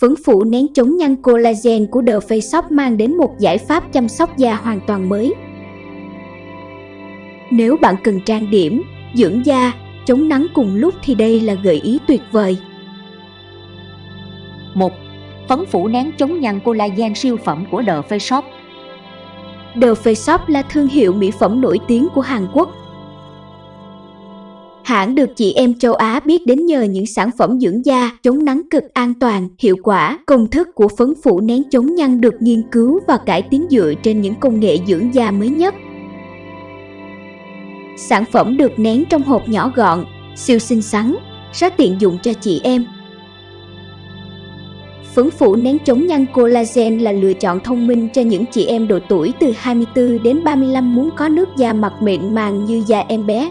Phấn phủ nén chống nhăn collagen của The Face Shop mang đến một giải pháp chăm sóc da hoàn toàn mới. Nếu bạn cần trang điểm, dưỡng da, chống nắng cùng lúc thì đây là gợi ý tuyệt vời. 1. Phấn phủ nén chống nhăn collagen siêu phẩm của The Face Shop The Face Shop là thương hiệu mỹ phẩm nổi tiếng của Hàn Quốc. Hãng được chị em châu Á biết đến nhờ những sản phẩm dưỡng da chống nắng cực an toàn, hiệu quả. Công thức của phấn phủ nén chống nhăn được nghiên cứu và cải tiến dựa trên những công nghệ dưỡng da mới nhất. Sản phẩm được nén trong hộp nhỏ gọn, siêu xinh xắn, rất tiện dụng cho chị em. Phấn phủ nén chống nhăn collagen là lựa chọn thông minh cho những chị em độ tuổi từ 24 đến 35 muốn có nước da mặt mịn màng như da em bé.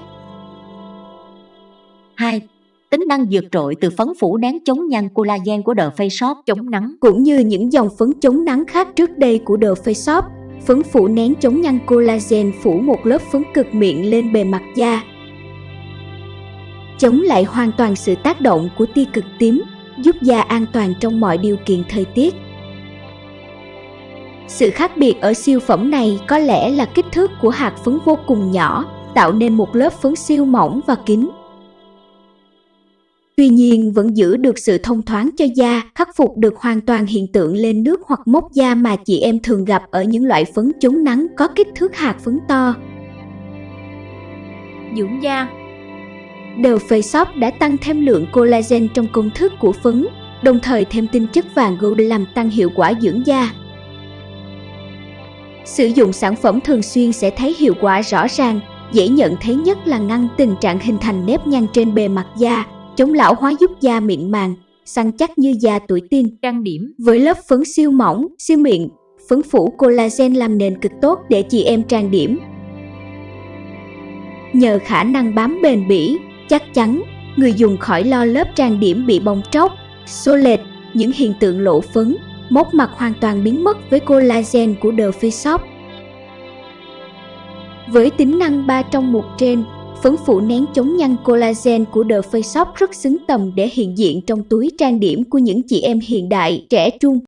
2. Tính năng vượt trội từ phấn phủ nén chống nhăn collagen của The Face Shop chống nắng Cũng như những dòng phấn chống nắng khác trước đây của The Face Shop, phấn phủ nén chống nhăn collagen phủ một lớp phấn cực mịn lên bề mặt da. Chống lại hoàn toàn sự tác động của tia cực tím, giúp da an toàn trong mọi điều kiện thời tiết. Sự khác biệt ở siêu phẩm này có lẽ là kích thước của hạt phấn vô cùng nhỏ, tạo nên một lớp phấn siêu mỏng và kín. Tuy nhiên vẫn giữ được sự thông thoáng cho da, khắc phục được hoàn toàn hiện tượng lên nước hoặc mốc da mà chị em thường gặp ở những loại phấn chống nắng có kích thước hạt phấn to. Dưỡng da The Face Shop đã tăng thêm lượng collagen trong công thức của phấn, đồng thời thêm tinh chất vàng gold làm tăng hiệu quả dưỡng da. Sử dụng sản phẩm thường xuyên sẽ thấy hiệu quả rõ ràng, dễ nhận thấy nhất là ngăn tình trạng hình thành nếp nhăn trên bề mặt da, chống lão hóa giúp da mịn màng, săn chắc như da tuổi teen. Trang điểm Với lớp phấn siêu mỏng, siêu mịn, phấn phủ collagen làm nền cực tốt để chị em trang điểm. Nhờ khả năng bám bền bỉ, chắc chắn, người dùng khỏi lo lớp trang điểm bị bong tróc, xô lệch, những hiện tượng lộ phấn, mốc mặt hoàn toàn biến mất với collagen của The Face Shop. Với tính năng 3 trong một trên, phấn phủ nén chống nhăn collagen của The Face Shop rất xứng tầm để hiện diện trong túi trang điểm của những chị em hiện đại, trẻ trung.